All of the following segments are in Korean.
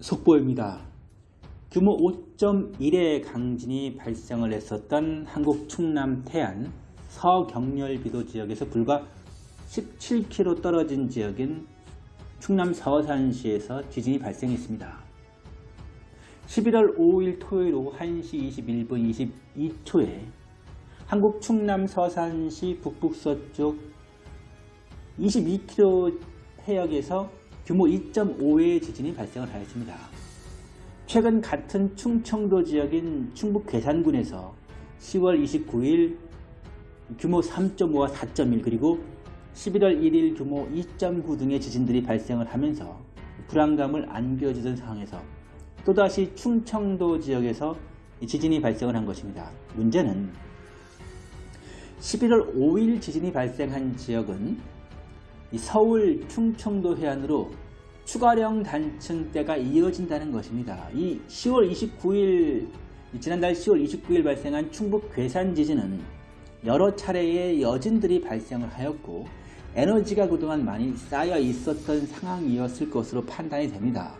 속보입니다. 규모 5.1의 강진이 발생을 했었던 한국 충남 태안 서경렬비도 지역에서 불과 17km 떨어진 지역인 충남 서산시에서 지진이 발생했습니다. 11월 5일 토요일 오후 1시 21분 22초에 한국 충남 서산시 북북서쪽 22km 해역에서 규모 2.5의 지진이 발생을 하였습니다. 최근 같은 충청도 지역인 충북 괴산군에서 10월 29일 규모 3.5와 4.1 그리고 11월 1일 규모 2.9 등의 지진들이 발생을 하면서 불안감을 안겨주던 상황에서 또다시 충청도 지역에서 지진이 발생을 한 것입니다. 문제는 11월 5일 지진이 발생한 지역은 서울 충청도 해안으로 추가령 단층대가 이어진다는 것입니다. 이 10월 29일 지난달 10월 29일 발생한 충북 괴산 지진은 여러 차례의 여진들이 발생을 하였고 에너지가 그동안 많이 쌓여 있었던 상황이었을 것으로 판단이 됩니다.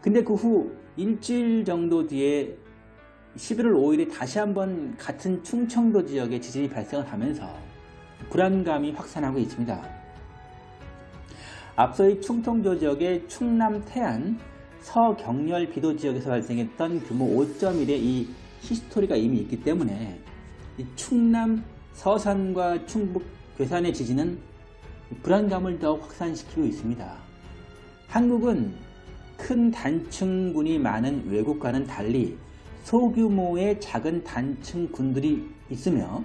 근데 그 후 일주일 정도 뒤에 11월 5일에 다시 한번 같은 충청도 지역에 지진이 발생을 하면서 불안감이 확산하고 있습니다. 앞서 이 충청도 지역의 충남 태안 서경렬 비도 지역에서 발생했던 규모 5.1의 이 히스토리가 이미 있기 때문에 충남 서산과 충북 괴산의 지진은 불안감을 더 확산시키고 있습니다. 한국은 큰 단층군이 많은 외국과는 달리 소규모의 작은 단층군들이 있으며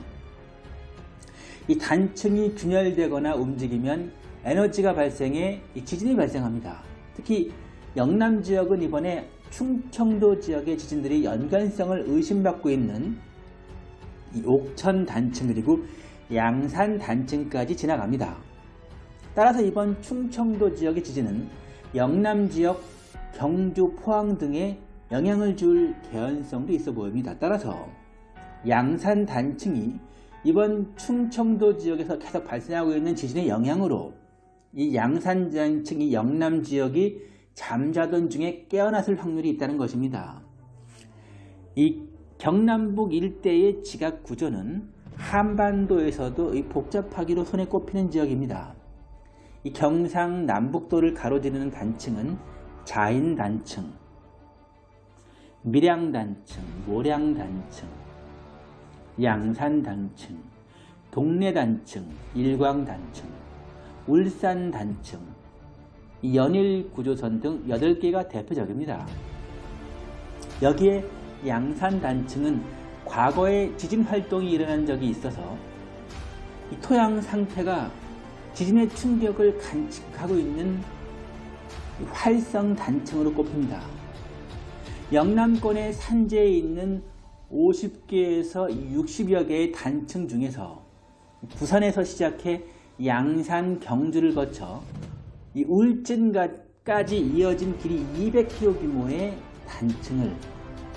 이 단층이 균열되거나 움직이면 에너지가 발생해 지진이 발생합니다. 특히 영남 지역은 이번에 충청도 지역의 지진들이 연관성을 의심받고 있는 옥천 단층 그리고 양산 단층까지 지나갑니다. 따라서 이번 충청도 지역의 지진은 영남 지역, 경주, 포항 등에 영향을 줄 개연성도 있어 보입니다. 따라서 양산 단층이 이번 충청도 지역에서 계속 발생하고 있는 지진의 영향으로 이 양산장층 이 영남 지역이 잠자던 중에 깨어났을 확률이 있다는 것입니다. 이 경남북 일대의 지각 구조는 한반도에서도 복잡하기로 손에 꼽히는 지역입니다. 이 경상 남북도를 가로지르는 단층은 자인 단층, 밀양 단층, 모량 단층, 양산 단층, 동래 단층, 일광 단층, 울산 단층, 연일 구조선 등 8개가 대표적입니다. 여기에 양산 단층은 과거에 지진 활동이 일어난 적이 있어서 토양 상태가 지진의 충격을 간직하고 있는 활성 단층으로 꼽힙니다. 영남권의 산재에 있는 50개에서 60여 개의 단층 중에서 부산에서 시작해 양산 경주를 거쳐 이 울진까지 이어진 길이 200km 규모의 단층을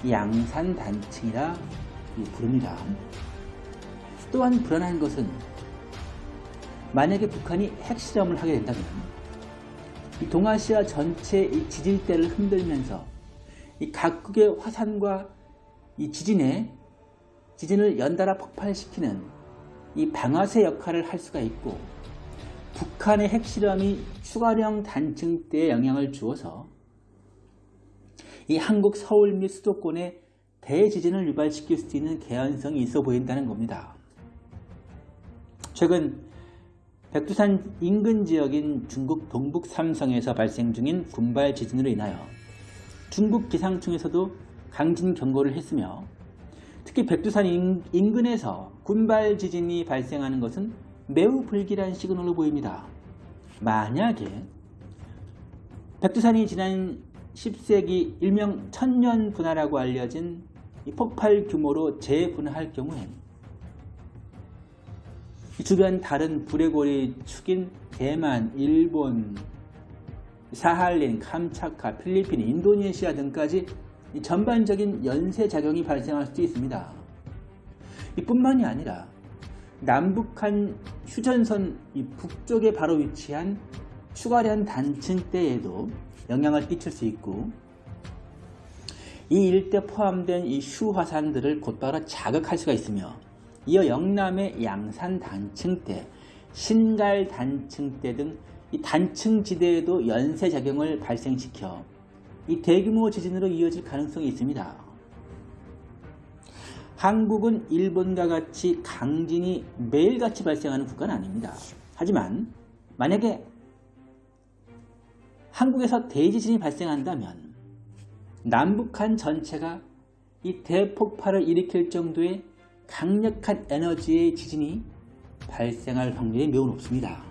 양산 단층이라 부릅니다. 또한 불안한 것은 만약에 북한이 핵실험을 하게 된다면 이 동아시아 전체의 지질대를 흔들면서 이 각국의 화산과 이 지진에 지진을 연달아 폭발시키는 이 방아쇠 역할을 할 수가 있고 북한의 핵실험이 추가령 단층대에 영향을 주어서 이 한국 서울 및 수도권에 대지진을 유발시킬 수 있는 개연성이 있어 보인다는 겁니다. 최근 백두산 인근 지역인 중국 동북 삼성에서 발생 중인 군발 지진으로 인하여 중국 기상청에서도 강진 경고를 했으며 특히 백두산 인근에서 군발 지진이 발생하는 것은 매우 불길한 시그널로 보입니다. 만약에 백두산이 지난 10세기 일명 천년 분화라고 알려진 폭발 규모로 재분화할 경우엔 주변 다른 불의 고리 축인 대만, 일본, 사할린, 캄차카, 필리핀, 인도네시아 등까지 전반적인 연쇄작용이 발생할 수도 있습니다. 이뿐만이 아니라 남북한 휴전선 북쪽에 바로 위치한 추가련 단층대에도 영향을 끼칠 수 있고 이 일대 포함된 이 휴화산들을 곧바로 자극할 수가 있으며 이어 영남의 양산 단층대, 신갈 단층대 등 이 단층 지대에도 연쇄 작용을 발생시켜 이 대규모 지진으로 이어질 가능성이 있습니다. 한국은 일본과 같이 강진이 매일같이 발생하는 국가는 아닙니다. 하지만 만약에 한국에서 대지진이 발생한다면 남북한 전체가 이 대폭발을 일으킬 정도의 강력한 에너지의 지진이 발생할 확률이 매우 높습니다.